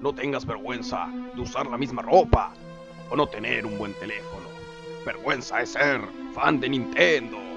no tengas vergüenza de usar la misma ropa o no tener un buen teléfono. Vergüenza es ser fan de Nintendo.